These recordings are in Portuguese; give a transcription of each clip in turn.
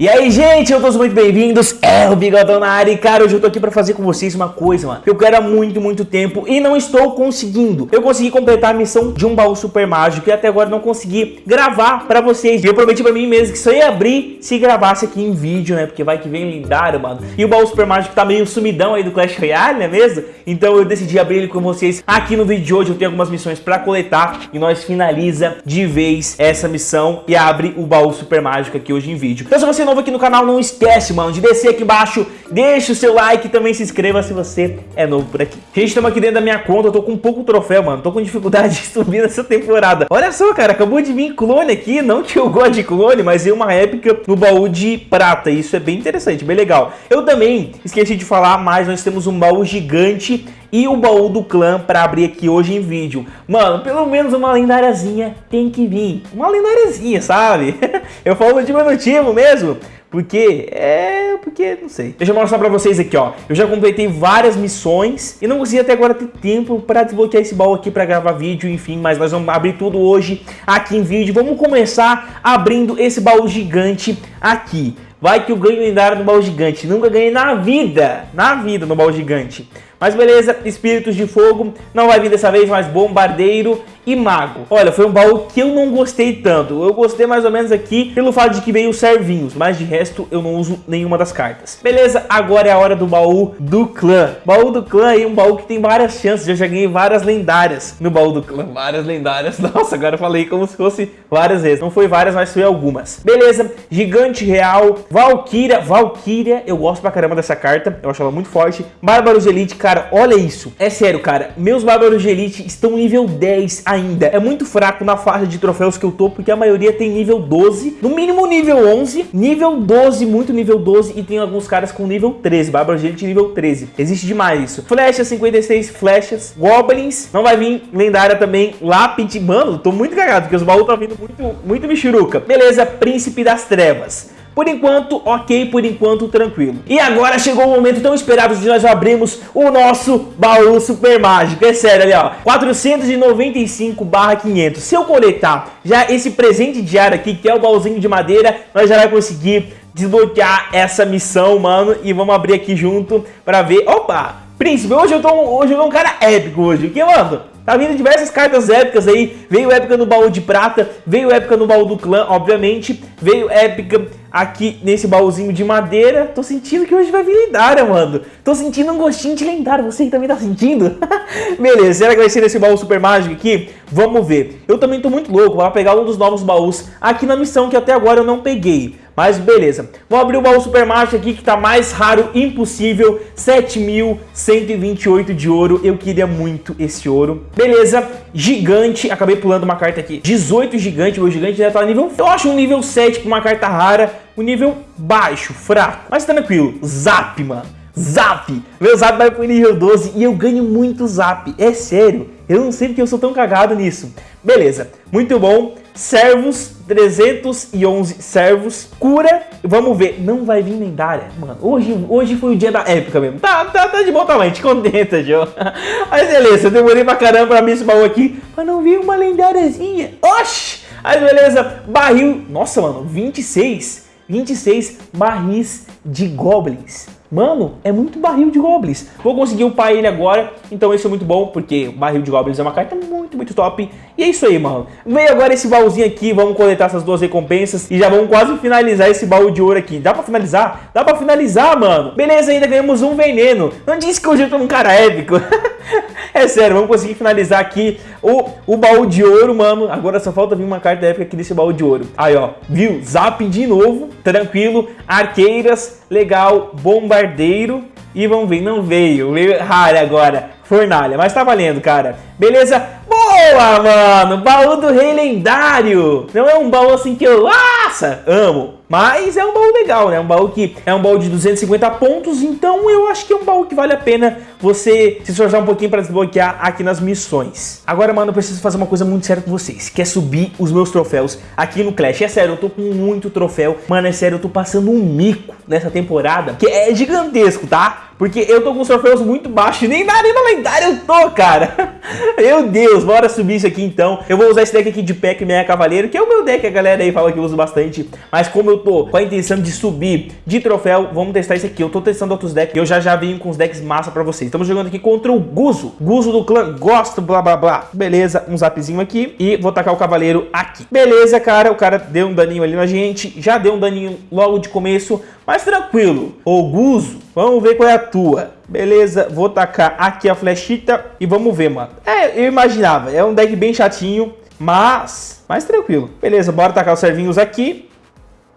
E aí, gente, eu todos muito bem-vindos, é o Bigodão na área e, cara, hoje eu tô aqui pra fazer com vocês uma coisa, mano, que eu quero há muito, muito tempo e não estou conseguindo. Eu consegui completar a missão de um baú super mágico e até agora não consegui gravar pra vocês. E eu prometi pra mim mesmo que só ia abrir se gravasse aqui em vídeo, né, porque vai que vem lendário, mano. E o baú super mágico tá meio sumidão aí do Clash Royale, não é mesmo? Então eu decidi abrir ele com vocês aqui no vídeo de hoje. Eu tenho algumas missões pra coletar e nós finaliza de vez essa missão e abre o baú super mágico aqui hoje em vídeo. Então você novo aqui no canal, não esquece, mano, de descer aqui embaixo, deixa o seu like e também se inscreva se você é novo por aqui. Gente, estamos aqui dentro da minha conta, eu tô com pouco troféu, mano, tô com dificuldade de subir nessa temporada. Olha só, cara, acabou de vir clone aqui, não que eu gosto de clone, mas é uma épica no baú de prata, isso é bem interessante, bem legal. Eu também esqueci de falar, mas nós temos um baú gigante e o baú do clã para abrir aqui hoje em vídeo. Mano, pelo menos uma lendáriazinha tem que vir. Uma lendáriazinha, sabe? eu falo de motivo mesmo. Porque, é, porque, não sei. Deixa eu mostrar pra vocês aqui, ó. Eu já completei várias missões e não consegui até agora ter tempo pra desbloquear esse baú aqui pra gravar vídeo, enfim. Mas nós vamos abrir tudo hoje aqui em vídeo. Vamos começar abrindo esse baú gigante aqui. Vai que eu ganho lendário no baú gigante. Nunca ganhei na vida, na vida no baú gigante. Mas beleza, espíritos de fogo, não vai vir dessa vez, mais bombardeiro e mago. Olha, foi um baú que eu não gostei tanto. Eu gostei mais ou menos aqui pelo fato de que veio os servinhos, mas de resto eu não uso nenhuma das cartas. Beleza, agora é a hora do baú do clã. Baú do clã aí, um baú que tem várias chances. Eu já ganhei várias lendárias no baú do clã. Várias lendárias. Nossa, agora eu falei como se fosse várias vezes. Não foi várias, mas foi algumas. Beleza, gigante real, Valkyria. Valkyria, eu gosto pra caramba dessa carta. Eu acho ela muito forte. Bárbaros Elite, cara, olha isso. É sério, cara. Meus Bárbaros de Elite estão nível 10 ainda é muito fraco na faixa de troféus que eu tô, porque a maioria tem nível 12, no mínimo nível 11, nível 12, muito nível 12, e tem alguns caras com nível 13, Bárbara Gente nível 13. Existe demais isso. Flechas, 56 flechas, Goblins, não vai vir lendária também, Lápide, mano, tô muito cagado, porque os baús tá vindo muito, muito michuruca. Beleza, Príncipe das Trevas. Por enquanto, ok, por enquanto, tranquilo. E agora chegou o momento tão esperado de nós abrirmos o nosso baú super mágico. É sério, ali ó, 495 barra 500. Se eu coletar já esse presente diário aqui, que é o baúzinho de madeira, nós já vai conseguir desbloquear essa missão, mano. E vamos abrir aqui junto pra ver. Opa! Príncipe, hoje eu tô, hoje eu tô um cara épico hoje. O que, mano? Tá vindo diversas cartas épicas aí. Veio épica no baú de prata, veio épica no baú do clã, obviamente. Veio épica aqui nesse baúzinho de madeira. Tô sentindo que hoje vai vir lendária, mano. Tô sentindo um gostinho de lendária. Você também tá sentindo? Beleza, será que vai ser nesse baú super mágico aqui? Vamos ver. Eu também tô muito louco para pegar um dos novos baús aqui na missão que até agora eu não peguei. Mas beleza, vou abrir o baú super mágico aqui que tá mais raro impossível, 7.128 de ouro, eu queria muito esse ouro. Beleza, gigante, acabei pulando uma carta aqui, 18 gigante, meu gigante já tá nível, eu acho um nível 7 pra uma carta rara, um nível baixo, fraco, mas tranquilo, zap, mano. Zap! Meu zap vai pro nível 12 e eu ganho muito zap, é sério. Eu não sei porque eu sou tão cagado nisso. Beleza, muito bom servos, 311 servos, cura, vamos ver, não vai vir lendária, mano, hoje, hoje foi o dia da época mesmo, tá, tá, tá de bom tamanho, te contenta, Joe, mas beleza, eu demorei pra caramba pra esse baú aqui, pra não vir uma lendáriazinha, oxi, aí beleza, barril, nossa, mano, 26, 26 barris de goblins, Mano, é muito barril de goblins. Vou conseguir upar ele agora, então isso é muito bom, porque barril de goblins é uma carta muito, muito top. E é isso aí, mano. Veio agora esse baúzinho aqui, vamos coletar essas duas recompensas e já vamos quase finalizar esse baú de ouro aqui. Dá pra finalizar? Dá pra finalizar, mano. Beleza, ainda ganhamos um veneno. Não disse que hoje eu tô um cara épico. é sério, vamos conseguir finalizar aqui o, o baú de ouro, mano. Agora só falta vir uma carta épica aqui desse baú de ouro. Aí, ó, viu? Zap de novo, tranquilo. Arqueiras, legal. Bombardeiro. E vamos ver, não veio. Veio raro agora. Fornalha, mas tá valendo, cara. Beleza? Boa, mano! Baú do Rei Lendário! Não é um baú assim que eu, nossa, amo. Mas é um baú legal, né? Um baú que é um baú de 250 pontos, então eu acho que é um baú que vale a pena você se esforçar um pouquinho para desbloquear aqui nas missões. Agora, mano, eu preciso fazer uma coisa muito séria com vocês, que é subir os meus troféus aqui no Clash. É sério, eu tô com muito troféu. Mano, é sério, eu tô passando um mico nessa temporada, que é gigantesco, tá? Porque eu tô com os troféus muito baixos, nem na arena lendária eu tô, cara. Meu Deus, bora subir isso aqui então. Eu vou usar esse deck aqui de Pack Meia Cavaleiro, que é o meu deck, a galera aí fala que eu uso bastante. Mas como eu tô com a intenção de subir de troféu, vamos testar isso aqui. Eu tô testando outros decks, eu já já vim com os decks massa pra vocês. Estamos jogando aqui contra o Guzo. Guzo do clã, gosto, blá blá blá. Beleza, um zapzinho aqui e vou tacar o cavaleiro aqui. Beleza, cara, o cara deu um daninho ali na gente, já deu um daninho logo de começo, mas tranquilo. Ô Guzo, vamos ver qual é a tua. Beleza, vou tacar aqui a flechita e vamos ver, mano. É, eu imaginava, é um deck bem chatinho, mas mais tranquilo. Beleza, bora tacar os servinhos aqui.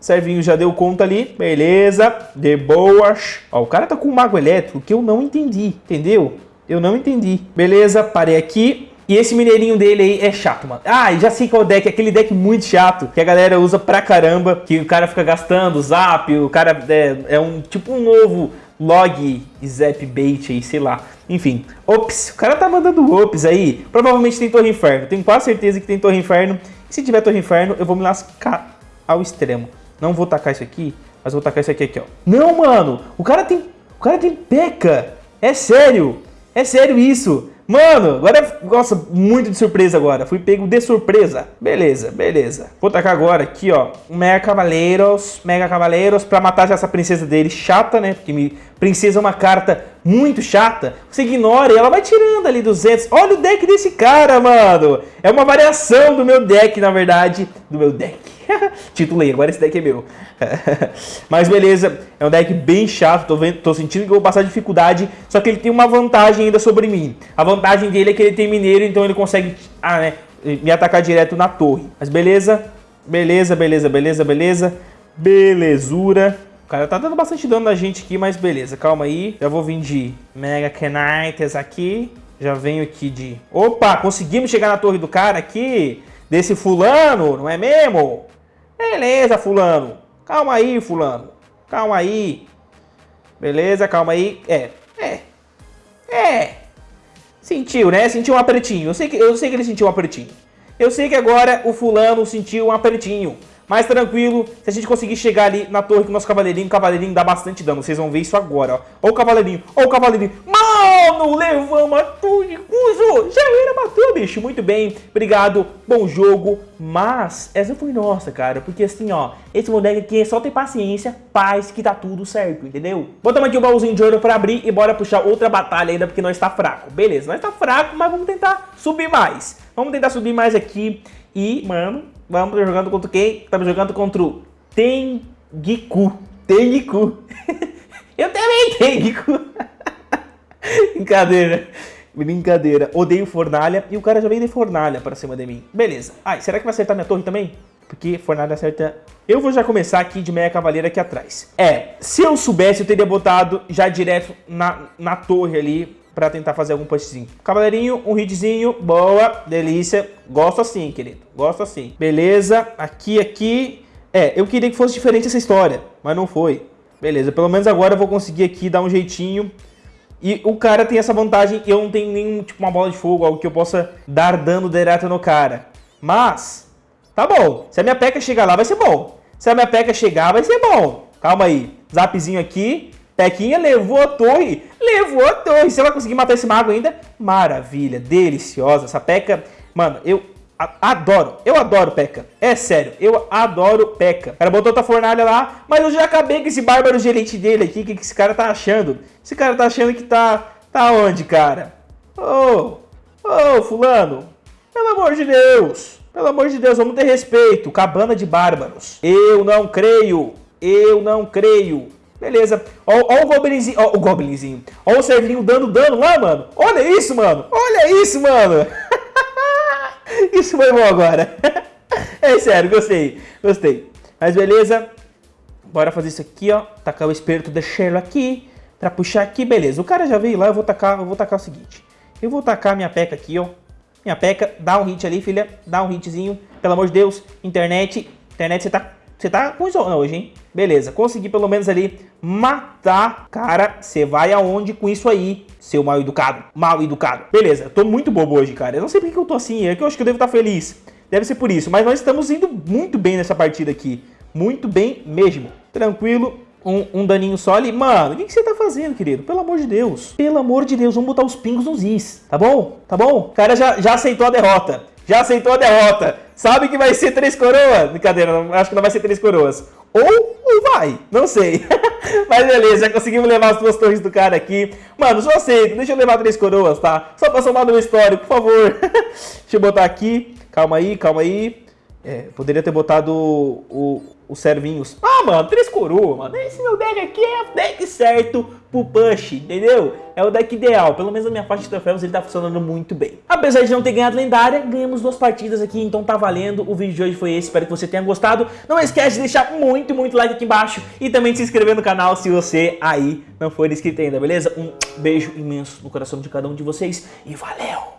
Servinho já deu conta ali, beleza, de boas. Ó, o cara tá com um mago elétrico que eu não entendi, entendeu? Eu não entendi. Beleza, parei aqui. E esse mineirinho dele aí é chato, mano. Ah, já sei qual deck, aquele deck muito chato, que a galera usa pra caramba, que o cara fica gastando zap, o cara é, é um tipo um novo log zap bait aí, sei lá. Enfim, ops, o cara tá mandando ops aí. Provavelmente tem Torre Inferno, tenho quase certeza que tem Torre Inferno. E se tiver Torre Inferno, eu vou me lascar ao extremo. Não vou tacar isso aqui, mas vou tacar isso aqui, aqui, ó. Não, mano, o cara tem, o cara tem peca. É sério, é sério isso. Mano, agora, nossa, muito de surpresa agora. Fui pego de surpresa. Beleza, beleza. Vou tacar agora aqui, ó, um Mega Cavaleiros, Mega Cavaleiros, pra matar essa princesa dele chata, né? Porque me... princesa é uma carta muito chata. Você ignora e ela vai tirando ali 200. Olha o deck desse cara, mano. É uma variação do meu deck, na verdade. Do meu deck. Titulei, agora esse deck é meu. Mas beleza, é um deck bem chato, tô, vendo, tô sentindo que vou passar dificuldade, só que ele tem uma vantagem ainda sobre mim. A vantagem dele é que ele tem mineiro, então ele consegue ah, né, me atacar direto na torre. Mas beleza, beleza, beleza, beleza, beleza, belezura. O cara tá dando bastante dano na gente aqui, mas beleza, calma aí. Já vou vir de Mega Knights aqui. Já venho aqui de... Opa, conseguimos chegar na torre do cara aqui. Desse fulano, não é mesmo? Beleza, fulano. Calma aí, fulano. Calma aí. Beleza, calma aí. É, é. É. Sentiu, né? Sentiu um apertinho. Eu sei que, eu sei que ele sentiu um apertinho. Eu sei que agora o fulano sentiu um apertinho mais tranquilo. Se a gente conseguir chegar ali na torre com o nosso cavaleirinho, o cavaleirinho dá bastante dano. Vocês vão ver isso agora, ó. Ó o cavaleirinho, ó o cavaleirinho. Mano, levamos a torre, Cuso. Já era, matou, bicho. Muito bem, obrigado, bom jogo. Mas essa foi nossa, cara. Porque assim, ó, esse moleque aqui é só ter paciência, paz, que tá tudo certo, entendeu? Botamos aqui o baúzinho de ouro pra abrir e bora puxar outra batalha ainda, porque nós tá fraco. Beleza, nós tá fraco, mas vamos tentar subir mais. Vamos tentar subir mais aqui. E, mano, Vamos jogando contra quem? Estamos jogando contra o Tengiku. Tengiku. Eu também Tengiku. Brincadeira. Brincadeira. Odeio fornalha. E o cara já veio de fornalha pra cima de mim. Beleza. Ai, será que vai acertar minha torre também? Porque fornalha acerta... Eu vou já começar aqui de meia cavaleira aqui atrás. É, se eu soubesse, eu teria botado já direto na, na torre ali para tentar fazer algum punchzinho. Cavaleirinho, um hitzinho, boa, delícia. Gosto assim, querido, gosto assim. Beleza, aqui, aqui. É, eu queria que fosse diferente essa história, mas não foi. Beleza, pelo menos agora eu vou conseguir aqui dar um jeitinho. E o cara tem essa vantagem, eu não tenho nenhum, tipo, uma bola de fogo, algo que eu possa dar dano direto no cara. Mas, tá bom. Se a minha peca chegar lá, vai ser bom. Se a minha peca chegar, vai ser bom. Calma aí. Zapzinho aqui. Pequinha levou a torre, levou a torre. Você vai conseguir matar esse mago ainda? Maravilha, deliciosa. Essa Peca, mano, eu adoro. Eu adoro Peca. É sério, eu adoro Peca. O cara botou outra fornalha lá, mas eu já acabei com esse bárbaro elite dele aqui. O que, que esse cara tá achando? Esse cara tá achando que tá... Tá onde, cara? Ô, oh, ô, oh, fulano. Pelo amor de Deus. Pelo amor de Deus, vamos ter respeito. Cabana de bárbaros. Eu não creio. Eu não creio. Beleza. Ó, ó o Goblinzinho. Ó o Goblinzinho. Ó o Servinho dando dano lá, mano. Olha isso, mano. Olha isso, mano. isso foi bom agora. é sério, gostei. Gostei. Mas beleza. Bora fazer isso aqui, ó. Tacar o espírito de Shelo aqui. Pra puxar aqui, beleza. O cara já veio lá, eu vou tacar, eu vou tacar o seguinte. Eu vou tacar minha peca aqui, ó. Minha peca, dá um hit ali, filha. Dá um hitzinho. Pelo amor de Deus. Internet. Internet, você tá você tá com zona hoje, hein? Beleza, consegui pelo menos ali matar. Cara, você vai aonde com isso aí, seu mal educado? Mal educado. Beleza, tô muito bobo hoje, cara. Eu não sei porque eu tô assim, é que eu acho que eu devo estar feliz. Deve ser por isso, mas nós estamos indo muito bem nessa partida aqui. Muito bem mesmo. Tranquilo, um, um daninho só ali. Mano, o que, que você tá fazendo, querido? Pelo amor de Deus. Pelo amor de Deus, vamos botar os pingos nos is. Tá bom? Tá bom? O cara já, já aceitou a derrota. Já aceitou a derrota. Sabe que vai ser três coroas? Brincadeira, acho que não vai ser três coroas. Ou, ou vai, não sei. Mas beleza, já conseguimos levar as duas torres do cara aqui. Mano, só aceito, deixa eu levar três coroas, tá? Só pra somar no histórico, por favor. deixa eu botar aqui. Calma aí, calma aí. É, poderia ter botado o, os servinhos. Ah, mano, três coroas, mano. Esse meu deck aqui é o deck certo pro push, entendeu? É o deck ideal. Pelo menos na minha parte de troféus ele tá funcionando muito bem. Apesar de não ter ganhado lendária, ganhamos duas partidas aqui, então tá valendo. O vídeo de hoje foi esse, espero que você tenha gostado. Não esquece de deixar muito, muito like aqui embaixo e também de se inscrever no canal se você aí não for inscrito ainda, beleza? Um beijo imenso no coração de cada um de vocês e valeu!